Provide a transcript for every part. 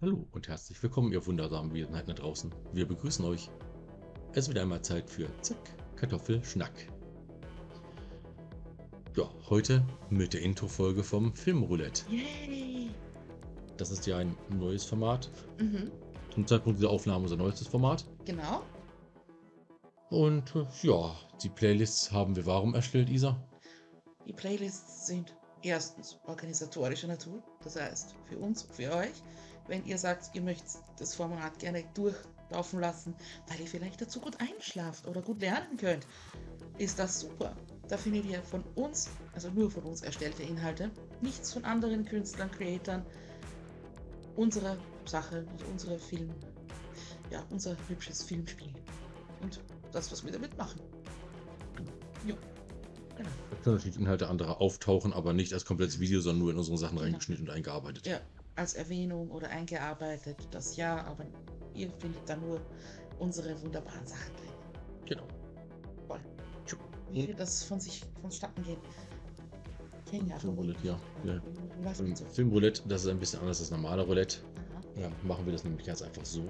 Hallo und herzlich willkommen, ihr wundersamen Wesenheiten da draußen. Wir begrüßen euch. Es ist wieder einmal Zeit für Zack, Kartoffelschnack. Ja, heute mit der Intro-Folge vom Filmroulette. Yay! Das ist ja ein neues Format. Mhm, Zum Zeitpunkt dieser Aufnahme unser neuestes Format. genau. Und äh, ja, die Playlists haben wir warum erstellt, Isa? Die Playlists sind erstens organisatorischer Natur, das heißt für uns, für euch. Wenn ihr sagt, ihr möchtet das Format gerne durchlaufen lassen, weil ihr vielleicht dazu gut einschlaft oder gut lernen könnt, ist das super. Da findet ihr von uns, also nur von uns erstellte Inhalte, nichts von anderen Künstlern, Creatoren, unsere Sache, also unsere Film, ja, unser hübsches Filmspiel. Und das, was wir damit machen. Ja, genau. Da können natürlich Inhalte anderer auftauchen, aber nicht als komplettes Video, sondern nur in unsere Sachen reingeschnitten und eingearbeitet. Ja, als Erwähnung oder eingearbeitet, das ja, aber ihr findet da nur unsere wunderbaren Sachen drin. Genau. Voll. Wie wird das von sich vonstatten gehen? Filmroulette, ja. ja. Ähm, so. Filmroulette, das ist ein bisschen anders als normale Roulette. Ja, machen wir das nämlich ganz einfach so,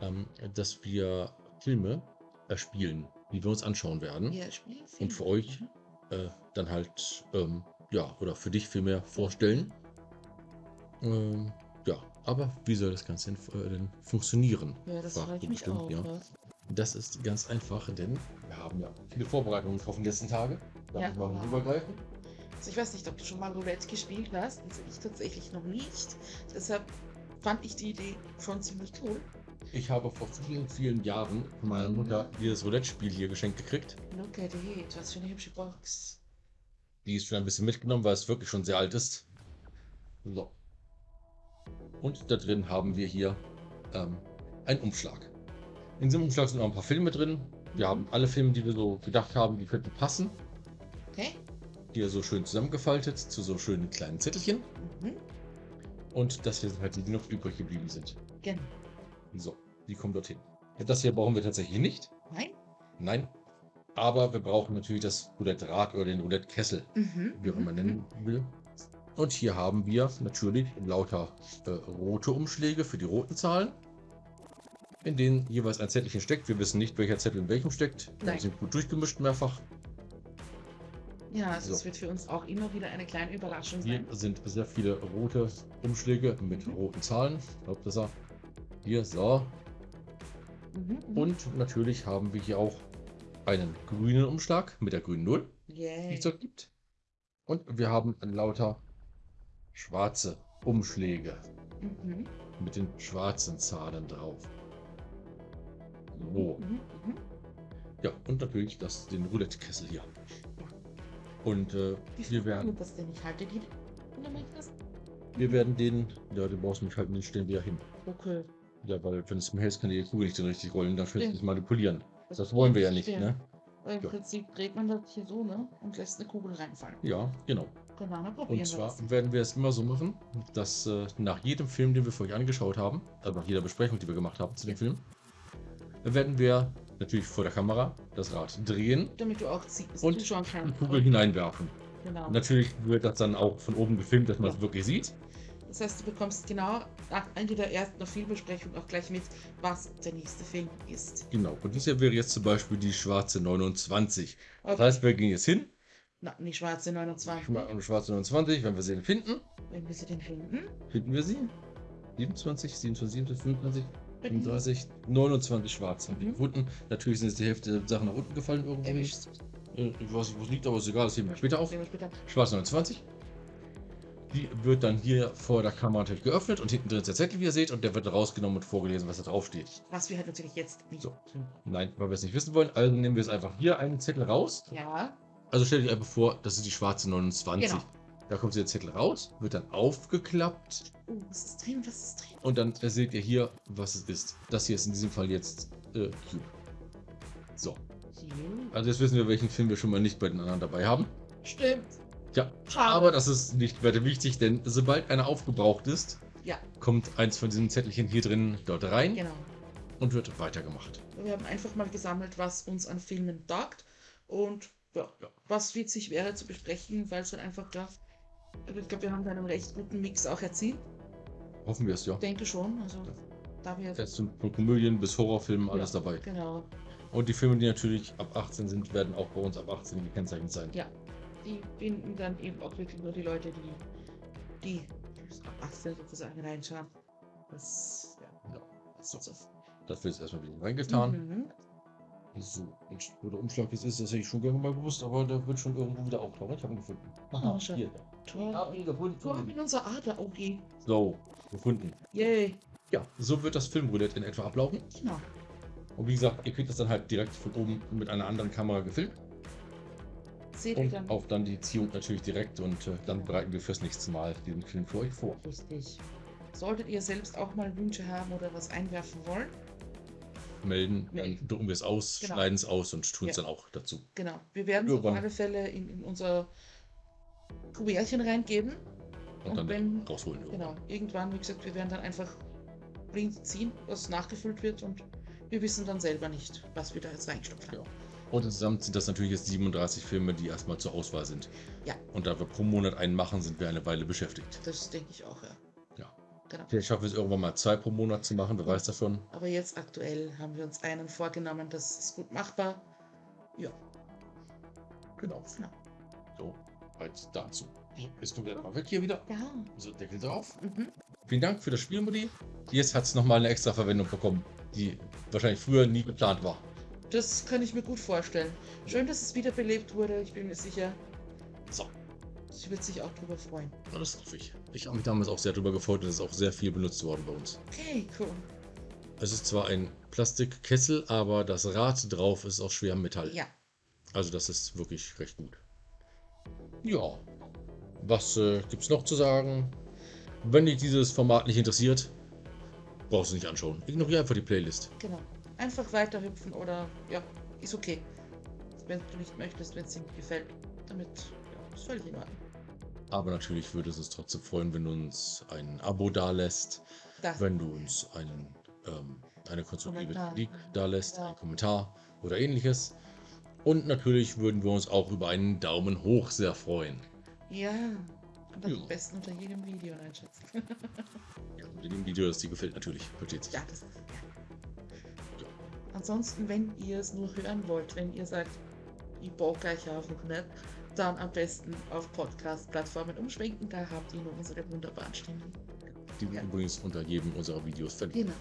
ähm, dass wir Filme erspielen, die wir uns anschauen werden. Spielen Und für euch Mhm. äh, dann halt, ähm, ja, oder für dich vielmehr vorstellen. Ähm, ja, aber wie soll das Ganze denn, äh, denn funktionieren? Ja, das Fragt mich bestimmt, auch. ja. Das ist ganz einfach, denn wir haben ja viele Vorbereitungen getroffen die letzten Tage. Da Ja. wir mal rübergreifen. Also ich weiß nicht, ob du schon mal Roulette gespielt hast. Also ich tatsächlich noch nicht. Deshalb fand ich die Idee schon ziemlich cool. Ich habe vor vielen, vielen Jahren von meiner Mutter dieses Roulette-Spiel hier geschenkt gekriegt. Look at it, was für eine hübsche Box. Die ist schon ein bisschen mitgenommen, weil es wirklich schon sehr alt ist. So. Und da drin haben wir hier ähm, einen Umschlag. In diesem Umschlag sind noch ein paar Filme drin. Wir haben alle Filme, die wir so gedacht haben, die könnten passen. Okay? Hier so schön zusammengefaltet zu so schönen kleinen Zettelchen. Mhm. Und das hier sind halt die, die noch übrig geblieben sind. Genau. So, die kommen dorthin. Ja, Das hier brauchen wir tatsächlich nicht. Nein? Nein. Aber wir brauchen natürlich das Roulette-Rad oder den Roulette-Kessel. Mhm. wie auch immer mhm, nennen will. Und hier haben wir natürlich lauter äh, rote Umschläge für die roten Zahlen, in denen jeweils ein Zettelchen steckt. Wir wissen nicht, welcher Zettel in welchem steckt. Wir Nein. sind gut durchgemischt mehrfach. Ja, also es So. wird für uns auch immer wieder eine kleine Überraschung Hier sein. sind sehr viele rote Umschläge mit Mhm. roten Zahlen. Ich glaube, das er. Hier, so. Mhm, mhm. Und natürlich haben wir hier auch einen grünen Umschlag mit der grünen Null, die Yay. es dort gibt. Und wir haben lauter schwarze Umschläge. Mhm. mit den schwarzen Zahlen drauf. So, Mhm. Mhm. ja, und natürlich das, den Roulette-Kessel hier. Und äh, wir, werden, das denn? Ich halte die. du wir werden den, ja, den brauchst du nicht halten, den stellen wir ja hin. Okay. Ja, weil wenn es mir hältst, kann die Kugel nicht so richtig rollen, dann Stimmt. nicht manipulieren. Das wollen wir ja nicht, stimmt. ne? Weil Im Ja. Prinzip dreht man das hier so, ne? Und lässt eine Kugel reinfallen. Ja, genau. Genau, Und zwar das. werden wir es immer so machen, dass äh, nach jedem Film, den wir für euch angeschaut haben, also nach jeder Besprechung, die wir gemacht haben zu dem. Film, werden wir natürlich vor der Kamera das Rad drehen Damit du auch siehst, Und die. Kugel hineinwerfen. Genau. Natürlich wird das dann auch von oben gefilmt, dass man es Ja. wirklich sieht. Das heißt, du bekommst genau nach Ende der ersten Filmbesprechung auch gleich mit, was der nächste Film ist. Genau. Und das hier wäre jetzt zum Beispiel die schwarze 29. Das Okay. heißt, wir gehen jetzt hin, Na, die schwarze 29. schma- schwarze 29, wenn wir sie finden, Wenn wir sie denn finden. finden wir sie. 27, 27, 27, 25, 35, 29 schwarz haben wir Mhm. gefunden. Natürlich sind jetzt die Hälfte der Sachen nach unten gefallen irgendwo. Erwischt. Äh, Ich weiß nicht, wo es liegt, aber ist egal, das heben wir später auf. Sehen wir später. Schwarz 29. Die wird dann hier vor der Kamera natürlich geöffnet und hinten drin ist der Zettel, wie ihr seht, und der wird rausgenommen und vorgelesen, was da drauf steht. Was wir halt natürlich jetzt nicht So. Nein, weil wir es nicht wissen wollen, also nehmen wir es einfach hier einen Zettel raus. Ja, Also stellt euch einfach vor, das ist die schwarze 29. Genau. Da kommt der Zettel raus, wird dann aufgeklappt oh, was ist drin, was ist drin? und dann seht ihr hier, was es ist. Das hier ist in diesem Fall jetzt äh, Cube. So, also jetzt wissen wir, welchen Film wir schon mal nicht bei den anderen dabei haben. Stimmt. Ja, Schade. aber das ist nicht weiter wichtig, denn sobald einer aufgebraucht ist, Ja, kommt eins von diesen Zettelchen hier drin dort rein genau. und wird weitergemacht. Wir haben einfach mal gesammelt, was uns an Filmen taugt und ja, Ja. was witzig wäre zu besprechen, weil es dann einfach da. Also ich glaube, wir haben da einen recht guten Mix auch erzielt. Hoffen wir es, ja. Ich denke schon. Also, Ja. da wir. Es sind von Komödien bis Horrorfilmen alles Ja. dabei. Genau. Und die Filme, die natürlich ab 18 sind, werden auch bei uns ab 18 gekennzeichnet sein. Ja. Die binden dann eben auch wirklich nur die Leute, die, die ab 18 sozusagen reinschauen. Das, ja. Ja. So. so. Dafür ist erstmal wieder reingetan. Mhm. So, und wo der Umschlag jetzt ist, das hätte ich schon gerne mal gewusst, aber der wird schon irgendwo wieder auftauchen. Ich habe ihn gefunden. Oh, schön. hier. Toll. Hab ihn Wir haben gefunden. in unser Adler-OG. So, gefunden. Yay. Ja, so wird das Filmroulette in etwa ablaufen. Genau. Und wie gesagt, ihr kriegt das dann halt direkt von oben mit einer anderen Kamera gefilmt. Seht ihr Und dann. auch dann die Ziehung natürlich direkt. Und äh, dann bereiten wir fürs nächste Mal diesen Film für euch vor. Richtig. Solltet ihr selbst auch mal Wünsche haben oder was einwerfen wollen, Melden, Melden. dann drucken wir es aus, Genau. schneiden es aus und tun es Ja. dann auch dazu. genau. Wir werden es auf Irgendwann. alle Fälle in, in unser Kuvertchen reingeben. Und, Und dann wenn- rausholen. Genau. Irgendwann, wie gesagt, wir werden dann einfach blind ziehen, was nachgefüllt wird und wir wissen dann selber nicht, was wir da jetzt reingestopft haben. Ja. Und insgesamt sind das natürlich jetzt 37 Filme, die erstmal zur Auswahl sind. Ja. Und da wir pro Monat einen machen, sind wir eine Weile beschäftigt. Das denke ich auch, ja. Genau. Vielleicht schaffen wir es irgendwann mal zwei pro Monat zu machen, wer weiß davon. Aber jetzt aktuell haben wir uns einen vorgenommen, das ist gut machbar. Ja, Genau. genau. So, weit dazu. Bist du mal weg hier wieder? Ja. So, Deckel drauf. Mhm. Vielen Dank für das Spiel, Mutti. Jetzt hat es nochmal eine extra Verwendung bekommen, die wahrscheinlich früher nie geplant war. Das kann ich mir gut vorstellen. Schön, dass es wiederbelebt wurde. Ich bin mir sicher, sie wird sich auch drüber freuen. na, das hoffe ich. Ich habe mich damals auch sehr darüber gefreut und es ist auch sehr viel benutzt worden bei uns. Okay, cool. Es ist zwar ein Plastikkessel, aber das Rad drauf ist aus schwerem Metall. Ja, Also das ist wirklich recht gut. Ja, was äh, gibt's noch zu sagen? Wenn dich dieses Format nicht interessiert, brauchst du nicht anschauen. Ignoriere einfach die Playlist. genau. Einfach weiterhüpfen oder ja, ist okay. Wenn du nicht möchtest, wenn es dir nicht gefällt. Damit ja, ist völlig in Ordnung. Aber natürlich würde es uns trotzdem freuen, wenn du uns ein Abo dalässt, Das, wenn du uns einen, ähm, eine konstruktive. Kritik dalässt, Ja. einen Kommentar oder ähnliches. Und natürlich würden wir uns auch über einen Daumen hoch sehr freuen. ja. Am Ja. besten unter jedem Video einschätzen. Ja, mit dem Video, das dir gefällt, natürlich. Versteht sich. ja, das ist. Ja. Ansonsten, wenn ihr es nur hören wollt, wenn ihr sagt, ich bock euch einfach nicht, dann am besten auf Podcast-Plattformen umschwenken. Da habt ihr nur unsere wunderbaren Stimmen. Die wir Ja. übrigens unter jedem unserer Videos verlinken. Genau.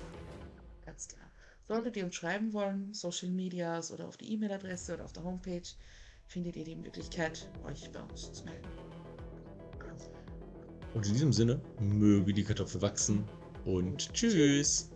Ganz klar. Solltet ihr uns schreiben wollen, Social Medias oder auf die E-Mail-Adresse oder auf der Homepage, findet ihr die Möglichkeit, euch bei uns zu melden. Und in diesem Sinne, möge die Kartoffel wachsen und tschüss.